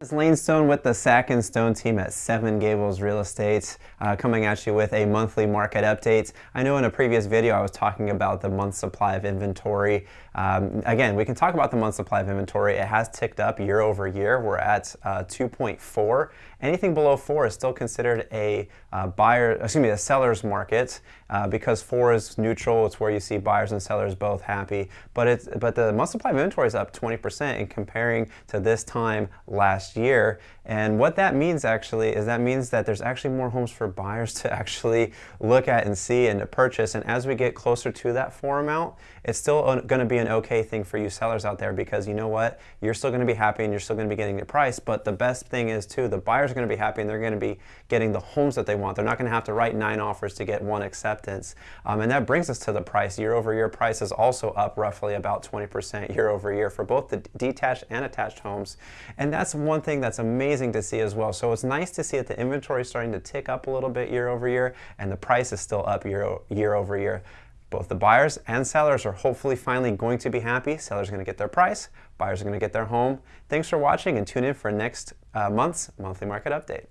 It's Lane Stone with the Sack and Stone team at Seven Gables Real Estate uh, coming at you with a monthly market update. I know in a previous video I was talking about the month supply of inventory. Um, again, we can talk about the month supply of inventory. It has ticked up year over year. We're at uh, 2.4. Anything below 4 is still considered a uh, buyer, excuse me, a seller's market uh, because 4 is neutral. It's where you see buyers and sellers both happy. But, it's, but the month supply of inventory is up 20% in comparing to this time last last year. And what that means actually is that means that there's actually more homes for buyers to actually look at and see and to purchase. And as we get closer to that four amount, it's still going to be an okay thing for you sellers out there because you know what? You're still going to be happy and you're still going to be getting the price. But the best thing is too, the buyers are going to be happy and they're going to be getting the homes that they want. They're not going to have to write nine offers to get one acceptance. Um, and that brings us to the price. Year over year price is also up roughly about 20% year over year for both the detached and attached homes. And that's one one thing that's amazing to see as well. So it's nice to see that the inventory is starting to tick up a little bit year over year and the price is still up year, year over year. Both the buyers and sellers are hopefully finally going to be happy. Sellers are going to get their price, buyers are going to get their home. Thanks for watching and tune in for next uh, month's monthly market update.